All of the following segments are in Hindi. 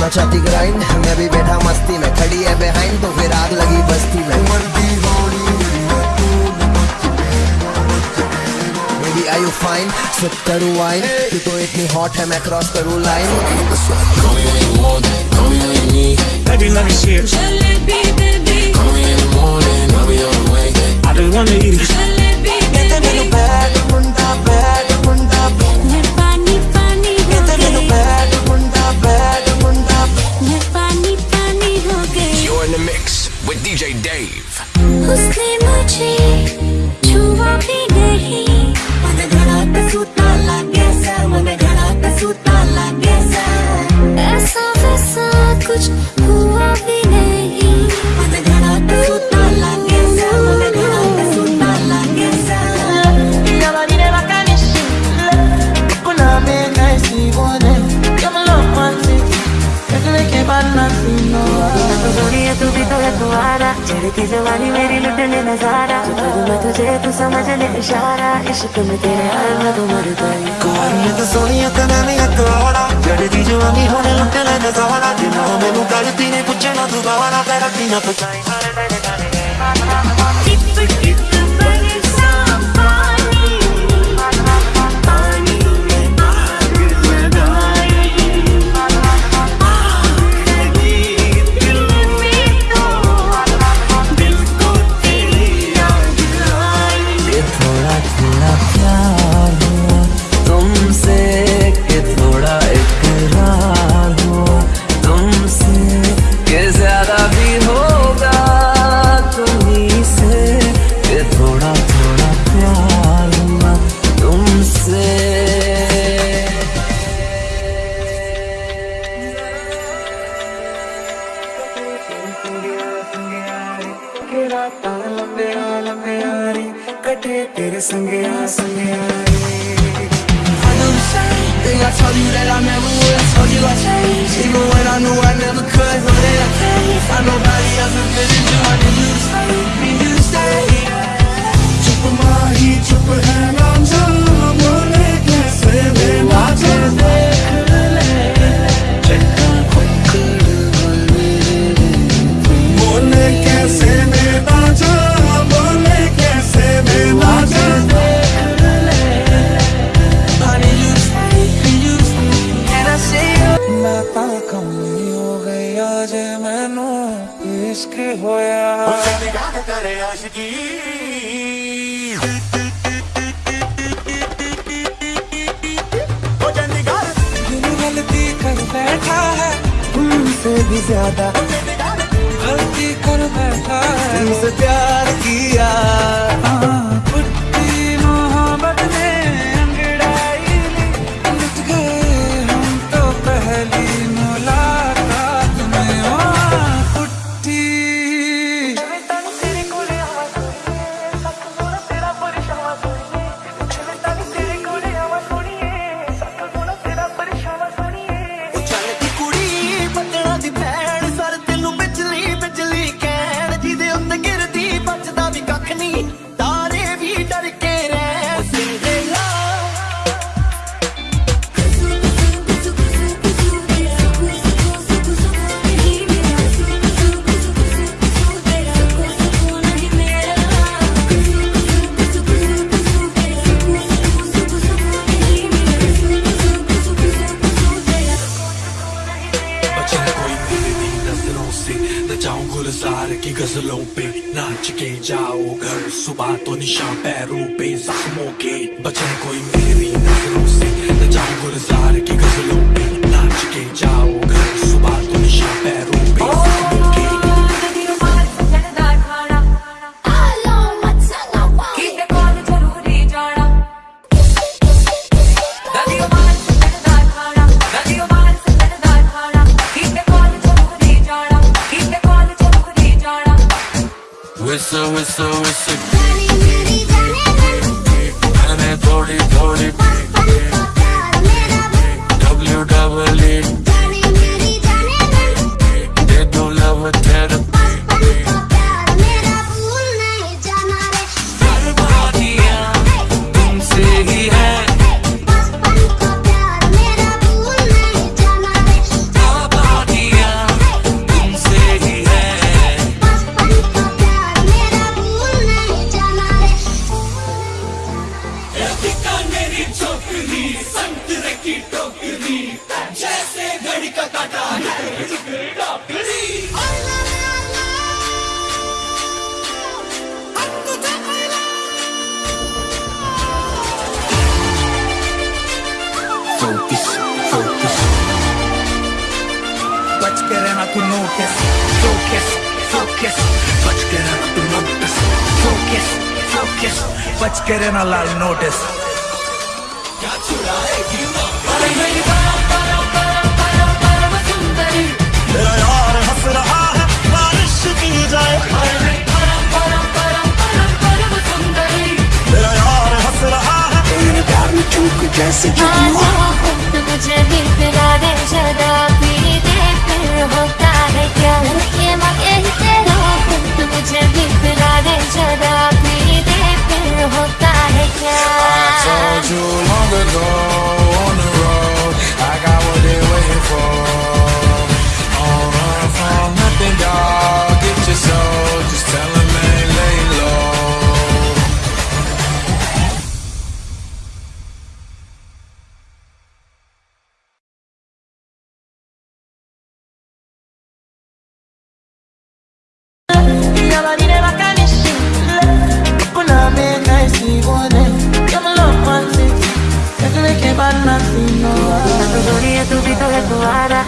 करना चाहती ग्राइंड मैं भी बैठा मस्ती में खड़ी है बिहाइंड तो फिर आग लगी बस्ती में Baby, are you fine? Sip करूँ wine तू तो इतनी hot है मैं cross करूँ line Baby, let me see it. Jalebi baby I just wanna eat it. उसने मुझे छुआ नहीं मन घड़ा पे सूता सा मन घड़ा पे सूता सा ऐसा वैसा कुछ प्यार की जवानी मेरी लुटने नज़ारा। जो करूँ मैं तुझे, तू समझ ले इशारा। इश्क में तेरे हर मैं तो मर गई। कार में तो सोनिया का मैंने हथौड़ा तो तो जड़ की जवानी होने लुटने नज़ारा। जिना मैंने करती ने पूछना दोबारा तेरा पीना पचाई। ਰਾਤਾਂ ਲੰਬੀਆਂ the same thing I told you. that I never would I told you I'd change, Even when I knew I never could Know that I can't ਜੇ ਮੈਨੂੰ ਇਸ਼ਕ ਹੋਇਆ दिल गलती कर बैठा है तुमसे भी ज्यादा गलती कर बैठा है तुमसे प्यार किया नज़रों से न जाऊँ गुलजार की गजलों पे। नाच के जाओ घर, सुबह तो निशा पैरों पे। जख्मों के बचे कोई मेरी नज़रों से। न जाऊँ गुलजार की गजलों पे। whistle whistle whistle. focus, focus. बच के रहना तू नोटिस, focus, focus. बच के रहना तू नोटिस, focus, focus. बच के रहना लाल नोटिस. क्या छुड़ा Just to keep you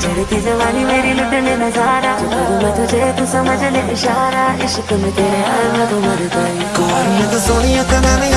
चढ़ती जवानी मेरी लुटने नज़ारा। जो करूँ मैं तुझे तू समझ ले इशारा इश्क में तेरे आए तो मर गई कौन तो सोनिया तो मैंने